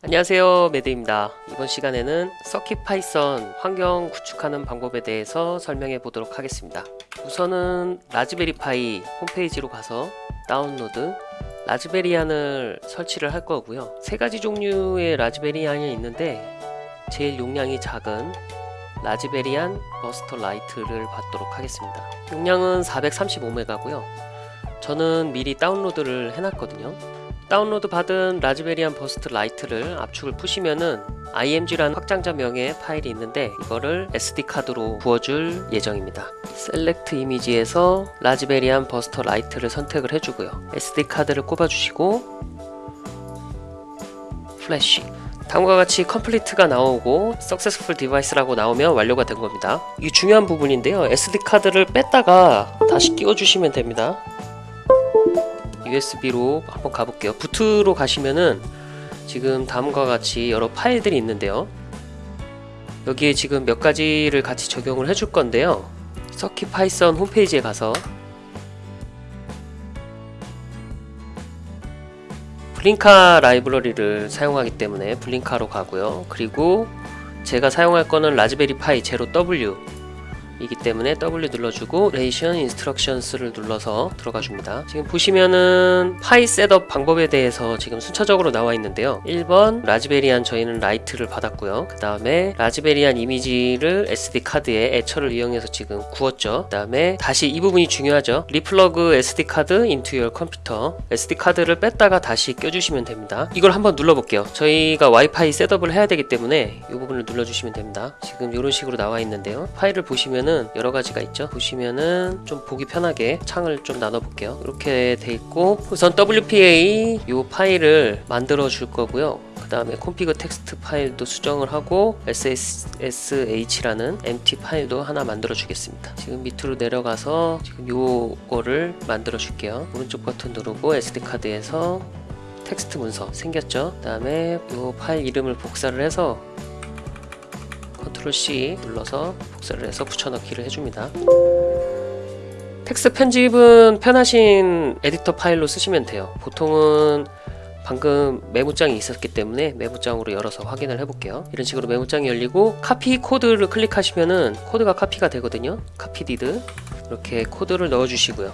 안녕하세요 매드입니다. 이번 시간에는 CircuitPython 환경 구축하는 방법에 대해서 설명해 보도록 하겠습니다. 우선은 Raspberry Pi 홈페이지로 가서 다운로드 Raspbian을 설치를 할 거고요. 세 가지 종류의 Raspbian이 있는데 제일 용량이 작은 Raspbian Buster Lite를 받도록 하겠습니다. 용량은 435메가고요. 저는 미리 다운로드를 해놨거든요 다운로드 받은 Raspbian Buster Lite를 압축을 푸시면은 img라는 확장자 명의 파일이 있는데 이거를 SD카드로 부어줄 예정입니다. Select image에서 Raspbian Buster Lite를 선택을 해주고요. SD카드를 꼽아주시고 플래시 다음과 같이 complete가 나오고 Successful Device라고 나오면 완료가 된 겁니다. 이 중요한 부분인데요. SD카드를 뺐다가 다시 끼워주시면 됩니다 USB로 한번 가볼게요. boot로 가시면은 지금 다음과 같이 여러 파일들이 있는데요. 여기에 지금 몇 가지를 같이 적용을 해줄 건데요. CircuitPython 홈페이지에 가서 Blinka 라이브러리를 사용하기 때문에 Blinka로 가고요. 그리고 제가 사용할 거는 Raspberry Pi Zero W 이기 때문에 W 눌러주고 레이션 인스트럭션스를 눌러서 들어가 줍니다. 지금 보시면은 Pi setup 방법에 대해서 지금 순차적으로 나와 있는데요. 1번 Raspbian 저희는 Lite를 받았고요. 그 다음에 Raspbian 이미지를 SD 카드에 Etcher를 이용해서 지금 구웠죠. 그 다음에 다시 이 부분이 중요하죠. Re-plug SD card into your computer SD 카드를 뺐다가 다시 껴주시면 됩니다. 이걸 한번 눌러볼게요. 저희가 와이파이 setup을 해야 되기 때문에 이 부분을 눌러주시면 됩니다. 지금 이런 식으로 나와 있는데요. 파일을 보시면 보시면은 여러 가지가 있죠. 보시면은 좀 보기 편하게 창을 좀 나눠 볼게요. 이렇게 돼 있고 우선 WPA 이 파일을 만들어 줄 거고요. 그 다음에 config 텍스트 파일도 수정을 하고 ssh라는 empty 파일도 하나 만들어 주겠습니다. 지금 밑으로 내려가서 지금 요거를 만들어 줄게요. 오른쪽 버튼 누르고 SD카드에서 텍스트 문서 생겼죠? 그 다음에 요 파일 이름을 복사를 해서 Control C 눌러서 복사를 해서 붙여넣기를 해줍니다. 텍스트 편집은 편하신 에디터 파일로 쓰시면 돼요. 보통은 방금 메모장이 있었기 때문에 메모장으로 열어서 확인을 해볼게요. 이런 식으로 메모장이 열리고 Copy Code를 클릭하시면은 코드가 카피가 되거든요. Copied. 이렇게 코드를 넣어 주시고요.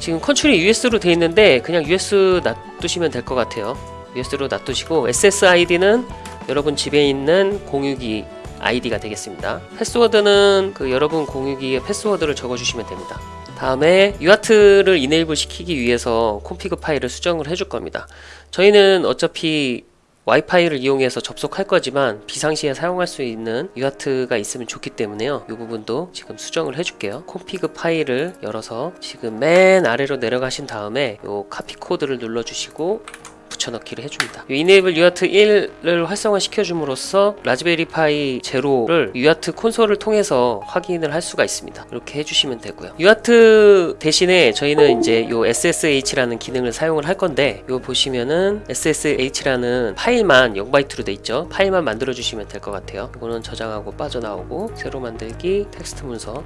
지금 country가 US로 되어 있는데 그냥 US 놔두시면 될 것 같아요. US로 놔두시고 SSID는 여러분 집에 있는 공유기 아이디가 되겠습니다. 패스워드는 그 여러분 공유기에 패스워드를 적어주시면 됩니다. 다음에 UART를 enable 시키기 위해서 config 파일을 수정을 해줄 겁니다. 저희는 어차피 와이파이를 이용해서 접속할 거지만 비상시에 사용할 수 있는 UART가 있으면 좋기 때문에요. 이 부분도 지금 수정을 해줄게요. config 파일을 열어서 지금 맨 아래로 내려가신 다음에 요 Copy Code를 눌러주시고 붙여넣기를 해줍니다. enable UART 1을 활성화 시켜줌으로써 Raspberry Pi Zero를 UART 콘솔을 통해서 확인을 할 수가 있습니다. 이렇게 해주시면 되고요. UART 대신에 저희는 이제 요 SSH라는 기능을 사용을 할 건데 요 보시면은 SSH라는 파일만 0바이트로 돼 있죠. 파일만 만들어 주시면 될 것 같아요. 이거는 저장하고 빠져나오고 새로 만들기 텍스트 문서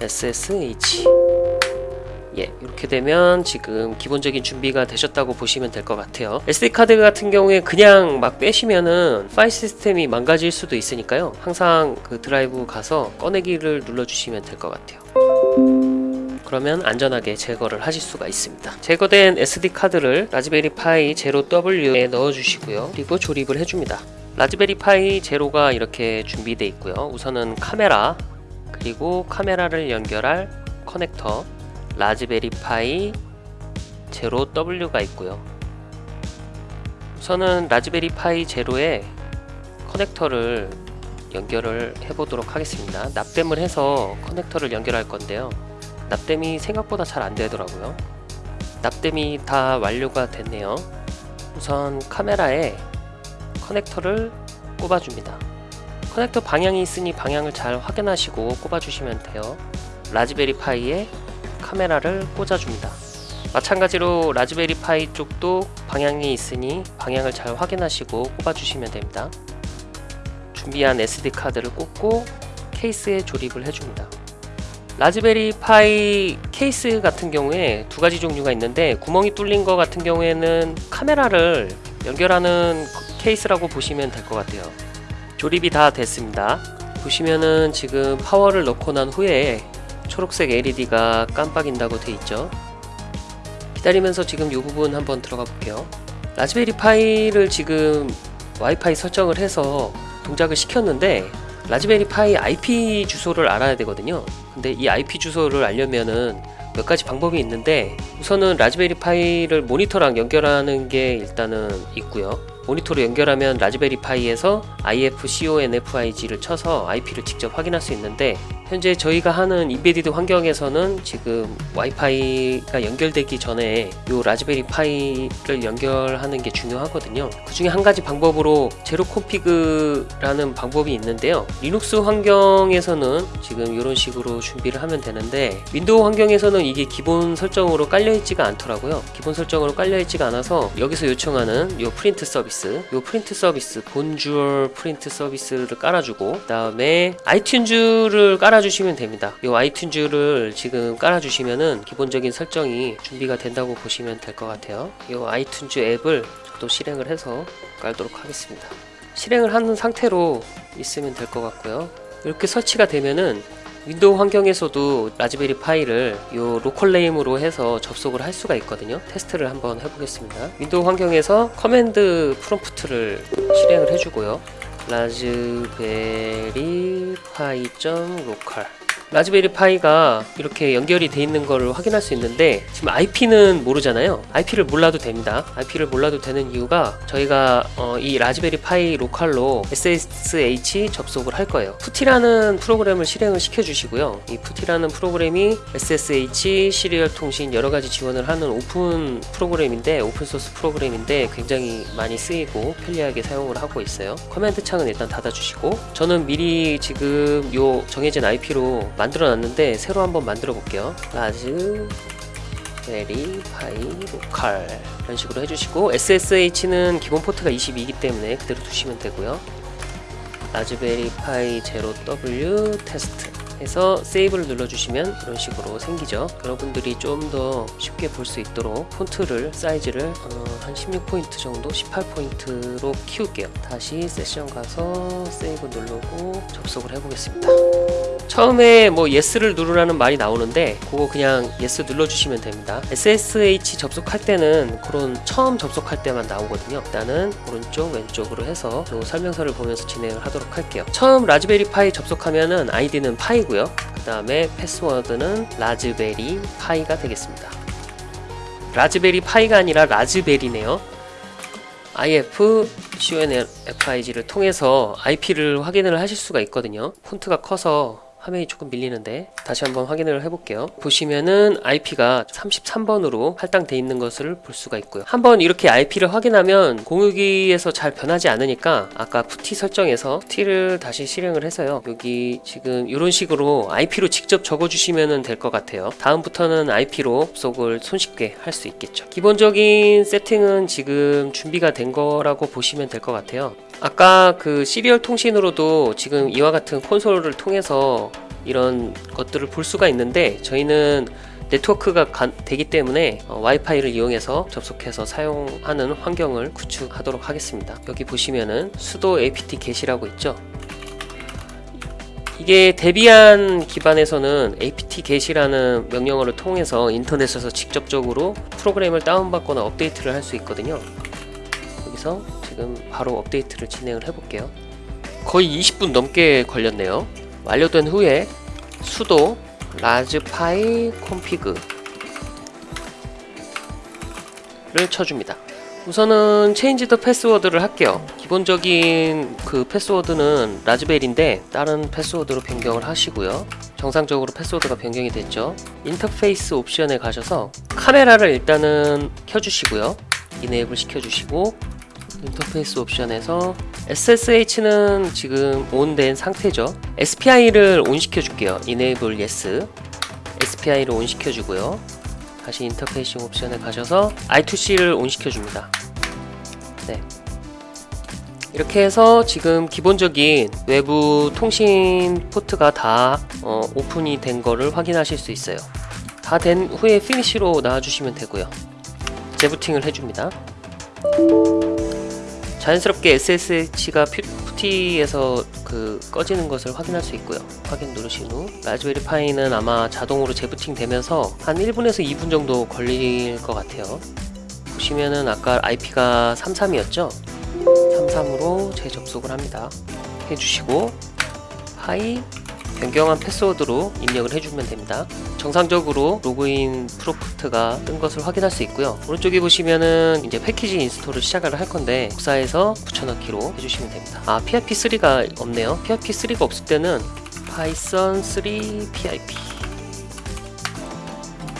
SSH 예, 이렇게 되면 지금 기본적인 준비가 되셨다고 보시면 될 것 같아요. SD카드 같은 경우에 그냥 막 빼시면은 파일 시스템이 망가질 수도 있으니까요. 항상 그 드라이브 가서 꺼내기를 눌러주시면 될 것 같아요. 그러면 안전하게 제거를 하실 수가 있습니다. 제거된 SD카드를 Raspberry Pi Zero W에 넣어주시고요. 그리고 조립을 해줍니다. Raspberry Pi Zero가 이렇게 준비되어 있고요. 우선은 카메라 그리고 카메라를 연결할 커넥터 Raspberry Pi Zero W가 있고요. 우선은 Raspberry Pi Zero에 커넥터를 연결을 해 보도록 하겠습니다. 납땜을 해서 커넥터를 연결할 건데요. 납땜이 생각보다 잘 안 되더라고요. 납땜이 다 완료가 됐네요. 우선 카메라에 커넥터를 꼽아 줍니다. 커넥터 방향이 있으니 방향을 잘 확인하시고 꼽아 주시면 돼요. Raspberry Pi에 카메라를 꽂아줍니다. 마찬가지로 Raspberry Pi 쪽도 방향이 있으니 방향을 잘 확인하시고 꼽아주시면 됩니다. 준비한 SD카드를 꽂고 케이스에 조립을 해줍니다. Raspberry Pi 케이스 같은 경우에 두 가지 종류가 있는데 구멍이 뚫린 것 같은 경우에는 카메라를 연결하는 케이스라고 보시면 될 것 같아요. 조립이 다 됐습니다. 보시면은 지금 파워를 넣고 난 후에 초록색 LED가 깜빡인다고 돼 있죠. 기다리면서 지금 이 부분 한번 들어가 볼게요. Raspberry Pi를 지금 와이파이 설정을 해서 동작을 시켰는데 Raspberry Pi IP 주소를 알아야 되거든요. 근데 이 IP 주소를 알려면은 몇 가지 방법이 있는데 우선은 Raspberry Pi를 모니터랑 연결하는 게 일단은 있고요. 모니터로 연결하면 라즈베리 파이에서 IFCONFIG를 쳐서 IP를 직접 확인할 수 있는데 현재 저희가 하는 embedded 환경에서는 지금 와이파이가 연결되기 전에 이 라즈베리 파이를 연결하는 게 중요하거든요. 그 중에 한 가지 방법으로 zero config라는 방법이 있는데요. 리눅스 환경에서는 지금 이런 식으로 준비를 하면 되는데 윈도우 환경에서는 이게 기본 설정으로 깔려 있지가 않더라고요. 기본 설정으로 깔려 있지가 않아서 여기서 요청하는 이 프린트 서비스, 이 프린트 서비스 Bonjour 프린트 서비스를 깔아주고 그 다음에 아이튠즈를 깔아 주시면 됩니다. 이 아이튠즈를 지금 깔아주시면은 기본적인 설정이 준비가 된다고 보시면 될 것 같아요. 이 아이튠즈 앱을 또 실행을 해서 깔도록 하겠습니다. 실행을 하는 상태로 있으면 될 것 같고요. 이렇게 설치가 되면은 윈도우 환경에서도 라즈베리 파이를 이 local name으로 해서 접속을 할 수가 있거든요. 테스트를 한번 해보겠습니다. 윈도우 환경에서 command prompt를 실행을 해주고요. 라즈베리 파이 local 라즈베리 파이가 이렇게 연결이 돼 있는 거를 확인할 수 있는데 지금 IP는 모르잖아요. IP를 몰라도 됩니다. IP를 몰라도 되는 이유가 저희가 어, 이 라즈베리 파이 local로 SSH 접속을 할 거예요. PuTTY라는 프로그램을 실행을 시켜 주시고요. 이 푸티라는 프로그램이 SSH serial 통신 여러 가지 지원을 하는 오픈 프로그램인데 오픈 소스 프로그램인데 굉장히 많이 쓰이고 편리하게 사용을 하고 있어요. command 창은 일단 닫아주시고 저는 미리 지금 요 정해진 IP로 만들어 놨는데 새로 한번 만들어 볼게요. 라즈 베리 파이 local 이런 식으로 해주시고 SSH는 기본 포트가 22이기 때문에 그대로 두시면 되고요. 라즈베리 파이 0W 테스트 해서 save를 눌러주시면 이런 식으로 생기죠. 여러분들이 좀 더 쉽게 볼 수 있도록 폰트를 사이즈를 어, 한 16포인트 정도 18포인트로 키울게요. 다시 세션 가서 save 누르고 접속을 해보겠습니다 처음에 뭐 yes를 누르라는 말이 나오는데 그거 그냥 yes 눌러주시면 됩니다. SSH 접속할 때는 그런 처음 접속할 때만 나오거든요. 일단은 오른쪽 왼쪽으로 해서 요 설명서를 보면서 진행을 하도록 할게요. 처음 라즈베리 파이 접속하면은 아이디는 pi고요. 그 다음에 패스워드는 라즈베리 파이가 되겠습니다. 라즈베리 파이가 아니라 raspberry네요. IF CONFIG를 통해서 IP를 확인을 하실 수가 있거든요. 폰트가 커서 화면이 조금 밀리는데 다시 한번 확인을 해볼게요. 보시면은 IP가 33번으로 할당돼 있는 것을 볼 수가 있고요. 한번 이렇게 IP를 확인하면 공유기에서 잘 변하지 않으니까 아까 PuTTY 설정에서 PuTTY를 다시 실행을 해서요. 여기 지금 이런 식으로 IP로 직접 적어주시면 될 것 같아요. 다음부터는 IP로 접속을 손쉽게 할 수 있겠죠. 기본적인 세팅은 지금 준비가 된 거라고 보시면 될 것 같아요 아까 그 serial 통신으로도 지금 이와 같은 콘솔을 통해서 이런 것들을 볼 수가 있는데 저희는 네트워크가 가, 되기 때문에 어, 와이파이를 이용해서 접속해서 사용하는 환경을 구축하도록 하겠습니다. 여기 보시면은 sudo apt get이라고 있죠? 이게 데비안 기반에서는 apt get이라는 명령어를 통해서 인터넷에서 직접적으로 프로그램을 다운받거나 업데이트를 할 수 있거든요. 여기서 지금 바로 업데이트를 진행을 해볼게요. 거의 20분 넘게 걸렸네요. 완료된 후에 sudo raspi config 를 쳐줍니다. 우선은 change the password를 할게요. 기본적인 그 패스워드는 raspberry인데 다른 패스워드로 변경을 하시고요. 정상적으로 패스워드가 변경이 됐죠. 인터페이스 옵션에 가셔서 카메라를 일단은 켜주시고요. enable 시켜주시고 인터페이스 옵션에서 SSH는 지금 on된 상태죠. SPI를 on 시켜줄게요. Enable Yes. SPI를 on 시켜주고요. 다시 interfacing 옵션에 가셔서 I2C를 on 시켜줍니다. 네. 이렇게 해서 지금 기본적인 외부 통신 포트가 다 어, 오픈이 된 거를 확인하실 수 있어요. 다 된 후에 finish로 나와주시면 되고요. 재부팅을 해줍니다 자연스럽게 SSH가 PuTTY에서 그 꺼지는 것을 확인할 수 있고요. 확인 누르신 후 라즈베리 파이는 아마 자동으로 재부팅 되면서 한 1분에서 2분 정도 걸릴 것 같아요. 보시면은 아까 IP가 33이었죠? 33으로 재접속을 합니다. 해주시고 pi 변경한 패스워드로 입력을 해주면 됩니다. 정상적으로 로그인 prompt가 뜬 것을 확인할 수 있고요. 오른쪽에 보시면은 이제 패키지 install을 시작을 할 건데 복사해서 붙여넣기로 해주시면 됩니다. 아 PIP3가 없네요. PIP3가 없을 때는 파이썬 3 PIP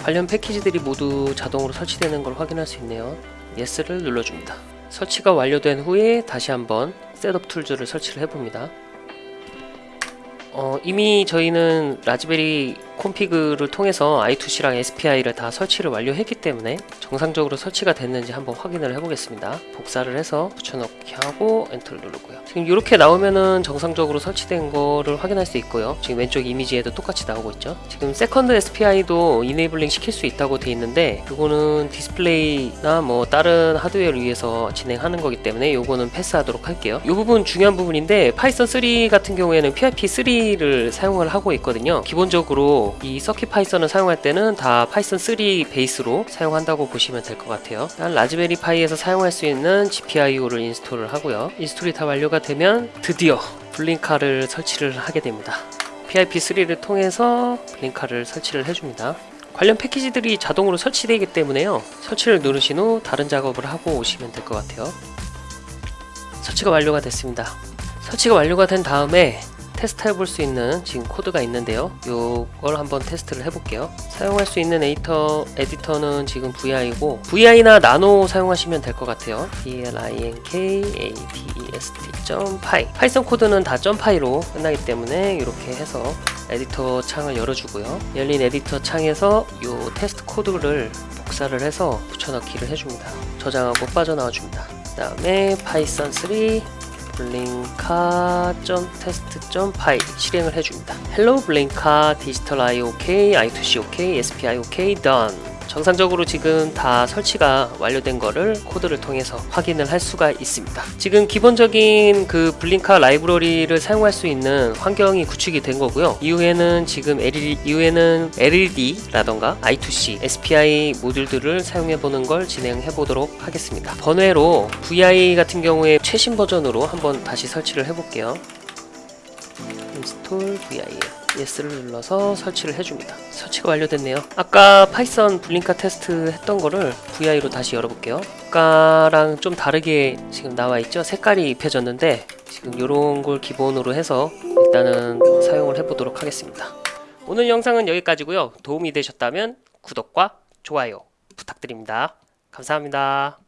관련 패키지들이 모두 자동으로 설치되는 걸 확인할 수 있네요. Yes를 눌러줍니다. 설치가 완료된 후에 다시 한번 setup tools를 설치를 해봅니다. 어, 이미 저희는 Raspberry config를 통해서 I2C랑 SPI를 다 설치를 완료했기 때문에 정상적으로 설치가 됐는지 한번 확인을 해보겠습니다. 복사를 해서 붙여넣기 하고 엔터를 누르고요. 지금 이렇게 나오면은 정상적으로 설치된 거를 확인할 수 있고요. 지금 왼쪽 이미지에도 똑같이 나오고 있죠. 지금 second SPI도 enabling 시킬 수 있다고 돼 있는데 그거는 디스플레이나 뭐 다른 하드웨어를 위해서 진행하는 거기 때문에 요거는 패스하도록 할게요. 이 부분 중요한 부분인데 Python 3 같은 경우에는 PIP3를 사용을 하고 있거든요. 기본적으로 이 CircuitPython을 사용할 때는 다 Python 3 베이스로 사용한다고 보시면 될 것 같아요. 일단 Raspberry Pi에서 사용할 수 있는 GPIO를 install을 하고요. install이 다 완료가 되면 드디어 Blinka를 설치를 하게 됩니다. PIP3를 통해서 Blinka를 설치를 해줍니다. 관련 패키지들이 자동으로 설치되기 때문에요. 설치를 누르신 후 다른 작업을 하고 오시면 될 것 같아요. 설치가 완료가 됐습니다. 설치가 완료가 된 다음에 테스트 해볼 수 있는 지금 코드가 있는데요. 이걸 한번 테스트를 해볼게요. 사용할 수 있는 에디터, 에디터는 지금 VI고 VI나 nano 사용하시면 될 것 같아요. blinkatest.py Python 코드는 다 .py로 끝나기 때문에 이렇게 해서 에디터 창을 열어주고요. 열린 에디터 창에서 이 테스트 코드를 복사를 해서 붙여넣기를 해줍니다. 저장하고 빠져나와 줍니다. 그 다음에 Python 3 blinkatest.py 실행을 해줍니다. Hello Blinka Digital IO OK, I2C OK, SPI OK, done. 정상적으로 지금 다 설치가 완료된 거를 코드를 통해서 확인을 할 수가 있습니다. 지금 기본적인 그 Blinka 라이브러리를 사용할 수 있는 환경이 구축이 된 거고요. 이후에는 지금 LED, 이후에는 LED라던가 I2C, SPI 모듈들을 사용해 보는 걸 진행해 보도록 하겠습니다. 번외로 VI 같은 경우에 최신 버전으로 한번 다시 설치를 해 볼게요. 인스톨 VI 예스를 눌러서 설치를 해줍니다. 설치가 완료됐네요. 아까 Python Blinka 테스트 했던 거를 VI로 다시 열어볼게요. 아까랑 좀 다르게 지금 나와 있죠? 색깔이 입혀졌는데 지금 이런 걸 기본으로 해서 일단은 사용을 해보도록 하겠습니다. 오늘 영상은 여기까지고요. 도움이 되셨다면 구독과 좋아요 부탁드립니다. 감사합니다.